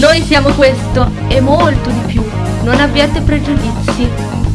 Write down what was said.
Noi siamo questo e molto di più. Non abbiate pregiudizi.